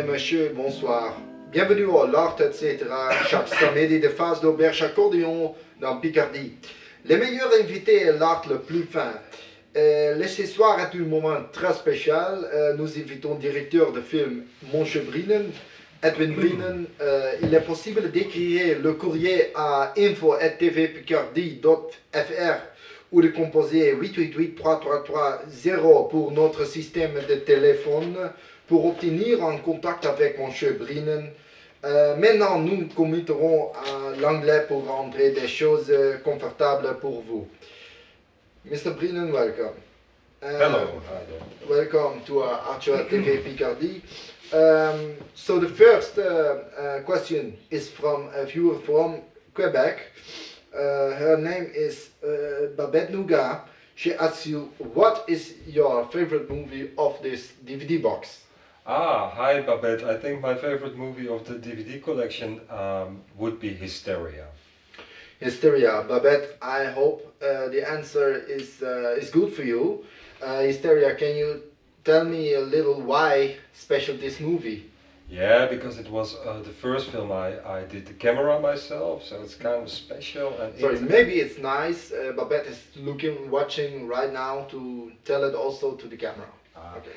Et messieurs, bonsoir. Bienvenue au L'Art, etc. Chaque samedi de phase d'auberge accordéon dans Picardie. Les meilleurs invités et l'art le plus fin. Euh, ce soir est un moment très spécial. Euh, nous invitons le directeur de film Monche Brinen, Edwin Brinen. Euh, il est possible d'écrire le courrier à info.tvpicardie.fr ou de composer 888-333-0 pour notre système de téléphone pour obtenir un contact avec Monsieur Brinen. Euh, maintenant, nous commettrons à l'anglais pour rendre des choses confortables pour vous. Mr. Brinen, welcome. Uh, Hello. Welcome to uh, Archer TV Picardie. Um, so the first uh, uh, question is from a viewer from Quebec. Uh, her name is Babette Nougat. She asks you, what is your favorite movie of this DVD box? Ah, hi Babette. I think my favorite movie of the DVD collection um, would be Hysteria. Hysteria. Babette, I hope uh, the answer is, uh, is good for you. Uh, Hysteria, can you tell me a little why special this movie? Yeah, because it was uh, the first film I, I did the camera myself, so it's kind of special. And Sorry, it- maybe it's nice. Uh, Babette is looking, watching right now to tell it also to the camera. Ah. Okay.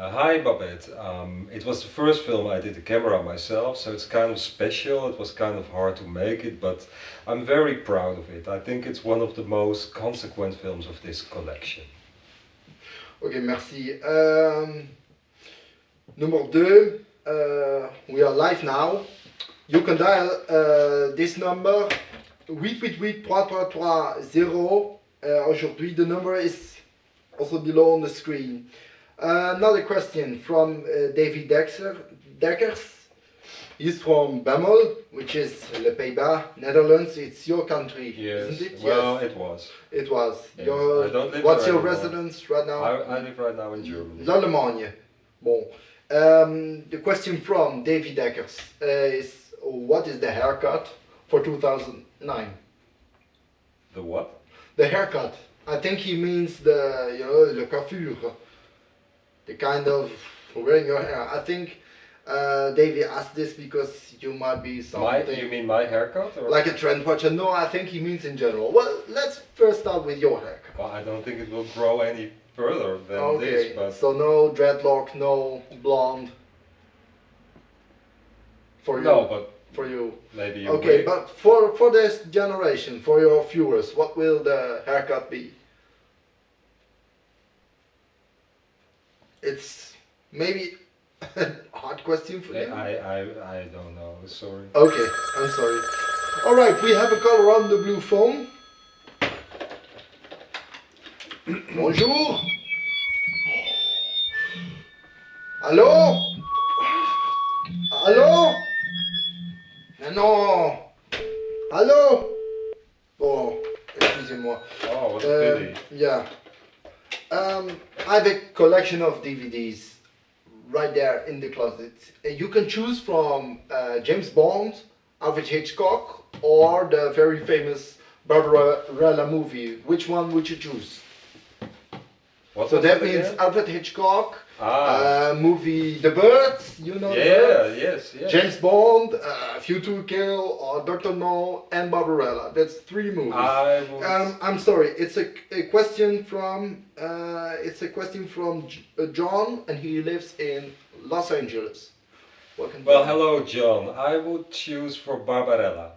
Uh, hi Babette. Um, it was the first film I did the camera myself, so it's kind of special. It was kind of hard to make it, but I'm very proud of it. I think it's one of the most consequent films of this collection. Ok, merci. Um, number two, uh, we are live now. You can dial uh, this number 888-333-0. Uh, aujourd'hui, the number is also below on the screen. Another question from uh, David Dexter, Dekkers. He's from Bemmel, which is Le Pays-Bas, Netherlands. It's your country, isn't it? Well, yes, it was. it was. Yes, Your, I don't live what's your anymore. residence right now? I, I live right now in Germany. L'Allemagne. Bon. Um, the question from David Dekkers uh, is what is the haircut for 2009? The what? The haircut. I think he means the, you know, le coiffure. The kind of wearing your hair. I think uh, David asked this because you might be My, something you mean my haircut? Or? like a trend watcher. No, I think he means in general. Well, let's first start with your haircut. Well, I don't think it will grow any further than Okay, this, but so no dreadlock, no blonde. For you. no, but For you. maybe a Okay, wig. but for for this generation, for your viewers, what will the haircut be? It's maybe a hard question for I, you. I, I, I don't know. Sorry. Okay, I'm sorry. All right, we have a caller on the blue phone. Bonjour. Allô Allô Mais non Allô Bon, excusez-moi. Oh, what a Uh, pity. yeah. Um, I have a collection of DVDs right there in the closet. Uh, You can choose from uh, James Bond, Alfred Hitchcock, or the very famous Barbarella movie. Which one would you choose? What So that means again? Alfred Hitchcock, Ah, uh, movie The Birds, you know yeah, Birds? yes, yes. James Bond, uh, View to Kill, or Doctor No, and Barbarella. That's three movies. I would, Um, I'm sorry. It's a, a question from uh, it's a question from J- uh, John, and he lives in Los Angeles. Welcome. well, hello, John. I would choose for Barbarella.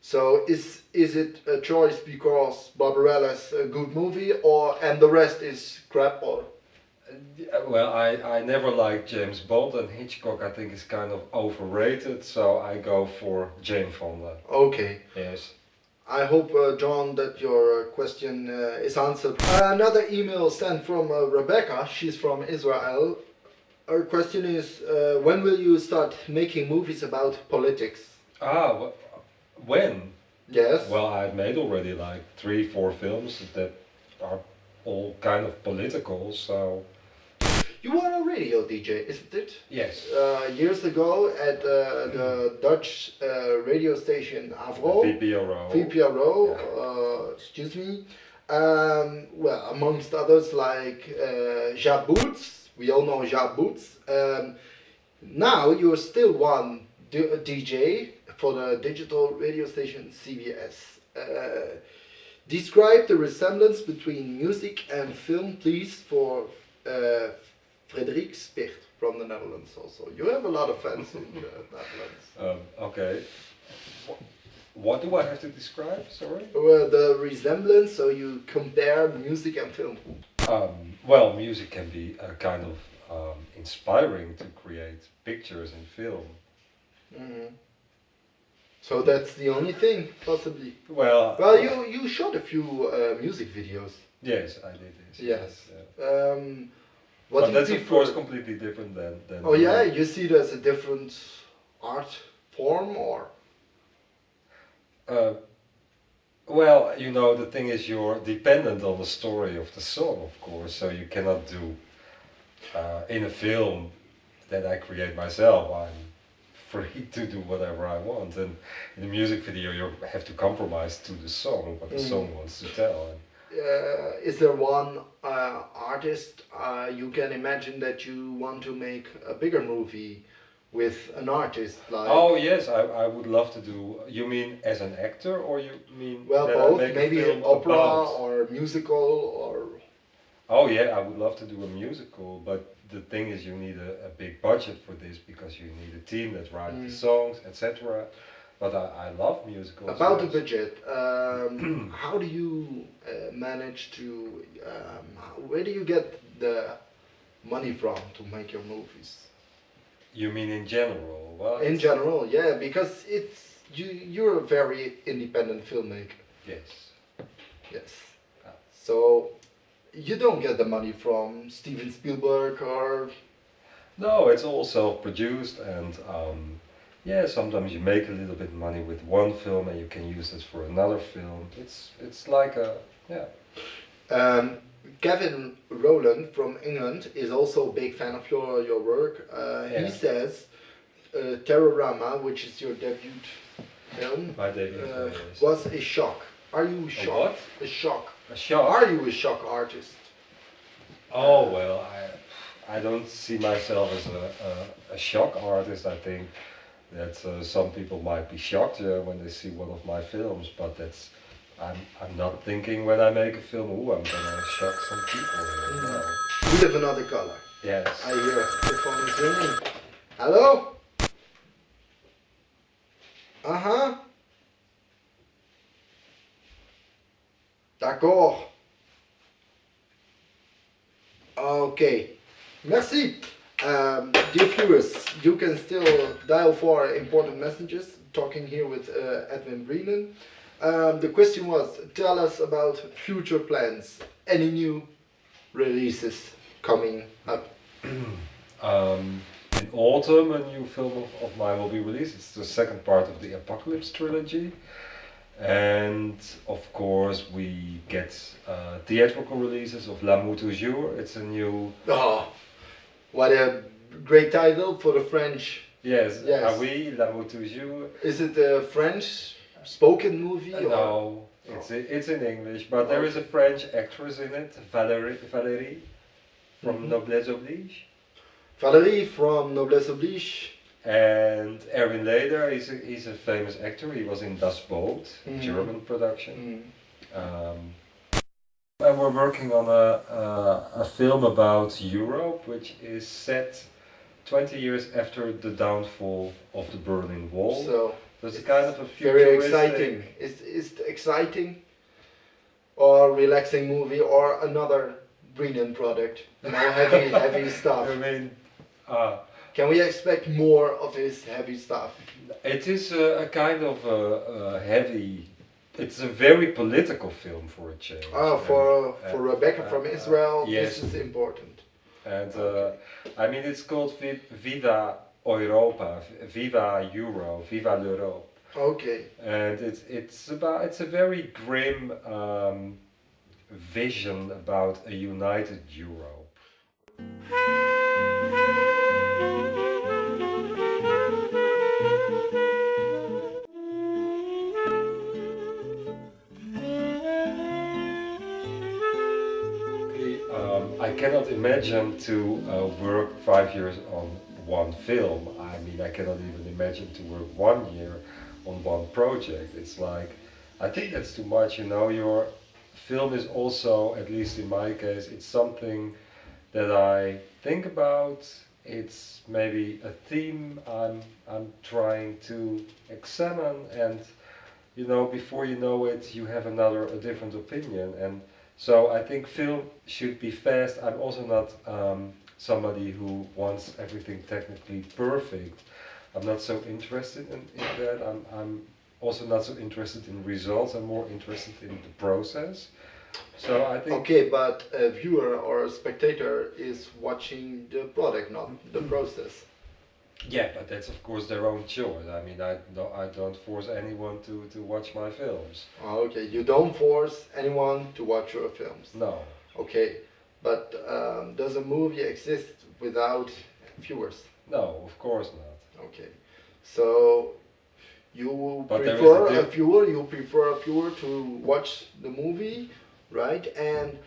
So is is it a choice because Barbarella is a good movie, or and the rest is crap? Or Well, I, I never liked James Bond, and Hitchcock I think is kind of overrated, so I go for Jane Fonda. okay. Yes. I hope, uh, John, that your uh, question uh, is answered. Uh, another email sent from uh, Rebecca. She's from Israel. Her question is, uh, when will you start making movies about politics? Ah, wh- when? Yes. Well, I've made already like three, four films that are all kind of political, so You were a radio DJ, isn't it? yes. Uh, years ago at uh, the Dutch uh, radio station Avro, VPRO. VPRO, Yeah. uh, excuse me. Um, well, amongst others like uh, Boots, we all know Jacques Boots. Um, Now you're still one DJ for the digital radio station CBS. Describe the resemblance between music and film, please, for uh, Frederik Spicht from the Netherlands. Also, you have a lot of fans in the Netherlands. Um, okay. What do I have to describe? Sorry. Well, the resemblance, so you compare music and film. Um, well, music can be a kind of um, inspiring to create pictures and film. Mhm. So that's the only thing, possibly. Well, Well, you you shot a few uh, music videos. yes, I did. Yes. yeah. Um, what But that's of course completely different than. than Oh yeah, you see it as a different art form, or Uh, well, you know, the thing is, you're dependent on the story of the song, of course. So you cannot do uh, in a film that I create myself. I'm free to do whatever I want, and in a music video, you have to compromise to the song, what the Mm. song wants to tell. And uh, is there one uh, artist uh, you can imagine that you want to make a bigger movie with an artist like? oh yes, I, I would love to do. You mean as an actor, or you mean well, both. Maybe opera about- or musical or. Oh yeah, I would love to do a musical, but the thing is, you need a, a big budget for this because you need a team that writes Mm. the songs, etc. But I, I love musicals. About the budget, um, how do you uh, manage to? Um, where do you get the money from to make your movies? You mean in general? Well, In general, yeah, because it's you. You're a very independent filmmaker. Yes. Yes. Ah. So you don't get the money from Steven Spielberg or No, it's all self-produced, and um, yeah, sometimes you make a little bit money with one film, and you can use it for another film. It's it's like a yeah. Um, Kevin Rowland from England is also a big fan of your your work. Uh, Yeah. He says uh, Terrorama, which is your debut film, debut uh, was a shock. Are you shocked? A. A shock. Are you a shock artist? Oh well, I I don't see myself as a, a, a shock artist. I think that uh, some people might be shocked uh, when they see one of my films, but that's I'm I'm not thinking when I make a film. Oh, I'm gonna shock some people. Here. Mm. No. We live another color. Yes. I hear the phone is ringing. Hello? Uh huh. D'accord. Okay. Merci. Um, dear viewers, you can still dial for important messages. Talking here with uh, Edwin Brienen. Um, the question was, tell us about future plans. Any new releases coming up? Um, in autumn, a new film of, of mine will be released. It's the second part of the Apocalypse trilogy. And of course, we get uh, theatrical releases of L'amour toujours. It's a new. Oh, what a great title for the French. Yes, Yes. Ah oui, L'amour toujours. Is it a French spoken movie? or- No, it's, it's in English, but there is a French actress in it, Valérie, Valérie from Mhm. Noblesse Oblige. Valérie from Noblesse Oblige. And Erwin Leder, he's a, he's a famous actor. He was in Das Boot, Mhm. German production. Mm. Um, and we're working on a, a, a film about Europe, which is set 20 years after the downfall of the Berlin Wall. So it's it's kind of a very exciting. Is is it exciting or relaxing movie or another brilliant product? You heavy heavy stuff. I mean, uh, Can we expect more of his heavy stuff? it is a, a kind of a, a heavy. It's a very political film for a change. Oh, for And- for and- Rebecca from uh, Israel, yes. this is important. And uh, I mean, it's called Vi- Viva Europa, Viva Euro, Viva l'Europe. Okay. And it's it's about it's a very grim um, vision about a united Europe. Cannot imagine to uh, work five years on one film. I mean, I cannot even imagine to work one year on one project. It's like, I think that's too much, you know, your film is also, at least in my case, it's something that I think about. It's maybe a theme I'm, I'm trying to examine and, you know, before you know it, you have another, a different opinion. And so I think film should be fast. I'm also not um, somebody who wants everything technically perfect. I'm not so interested in, in that. I'm, I'm also not so interested in results. I'm more interested in the process. So I think. Okay, but a viewer or a spectator is watching the product, not the Mm-hmm. process. Yeah, but that's of course their own choice. I mean, I don't, I don't force anyone to, to watch my films. Oh, Okay, you don't force anyone to watch your films. No. Okay, but um, does a movie exist without viewers? No, of course not. Okay, so you But prefer a a, viewer, you prefer a viewer to watch the movie, right? And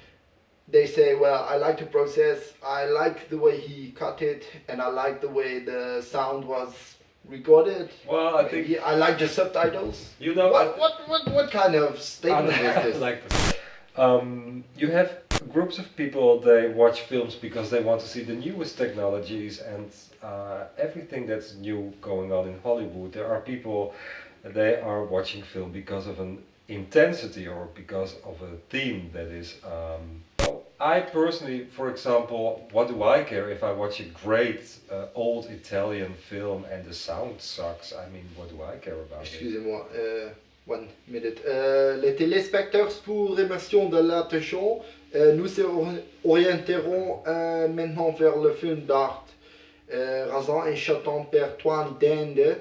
they say, well, I like the process, I like the way he cut it, and I like the way the sound was recorded. Well, I think I like the subtitles. you know I What, what, what, what kind of statement is this? like this. Um, you have groups of people they watch films because they want to see the newest technologies and uh, everything that's new going on in Hollywood. There are people they are watching film because of an intensity or because of a theme that is. Um, well, I personally, for example, what do I care if I watch a great uh, old Italian film and the sound sucks? I mean, what do I care about? Excusez-moi, euh, one minute. Euh, les téléspectateurs, pour remercions de l'attention, euh, nous orienterons euh, maintenant vers le film d'art euh, Razan et Chaton per Toine d'Inde.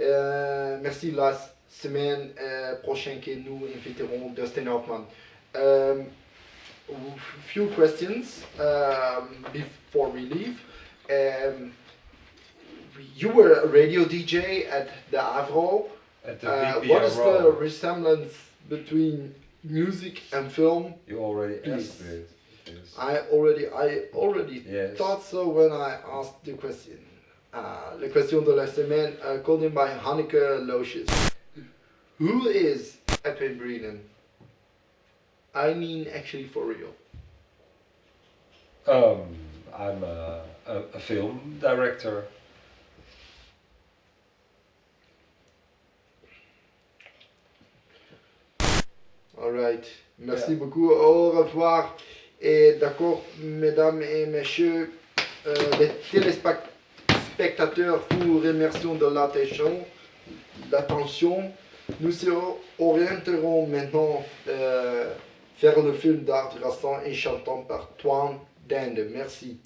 Euh, merci la semaine prochaine que nous inviterons Dustin Hoffman. Few questions um, before we leave. Um, you were a radio DJ at the Avro. At the Uh, what is the resemblance between music and film? You already Please. asked it. Yes. I already, I already Yes. thought so when I asked the question. Uh, la question de la semaine, uh, called in by Hanneke Loosjes. Who is Eppin Brennan? I mean, actually, for real. Um, I'm a, a, a film director. Alright, merci Yeah. beaucoup, au revoir. Et d'accord, mesdames et messieurs, euh, les téléspectateurs, vous remercions de l'attention. l'attention. Nous se orienterons maintenant euh, vers le film d'art restant et chantant par Toine Dende. Merci.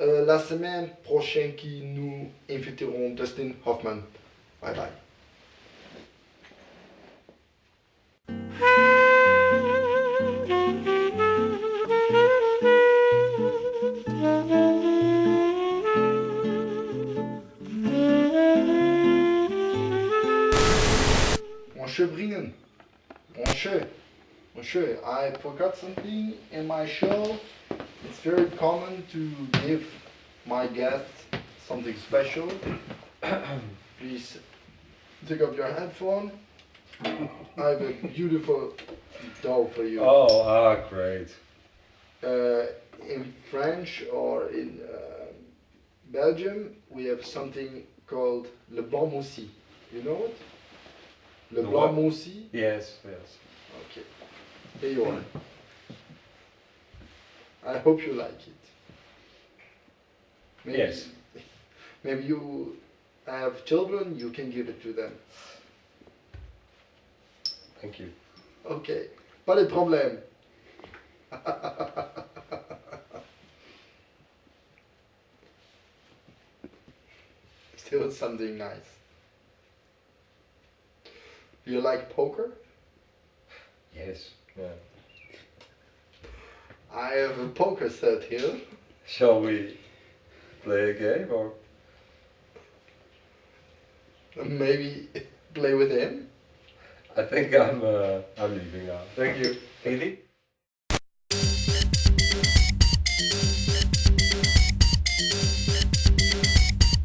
Euh, la semaine prochaine, qui nous inviterons Dustin Hoffman. Bye bye. Monsieur Bringen, Monsieur, I forgot something in my show. It's very common to give my guests something special. Please take off your headphone. I have a beautiful doll for you. Oh, ah, great. Uh, in French or in uh, Belgium, we have something called le blanc moussi. You know it? Le blanc what? moussi. Yes, yes. Okay. Here you are. I hope you like it. Maybe, Yes. Maybe you have children, you can give it to them. Thank you. Ok. Pas de problème. Still something nice. Do you like poker? Yes. Yeah. I have a poker set here. Shall we play a game or? Maybe play with him. I think I'm uh, I'm leaving now. Thank you. Really?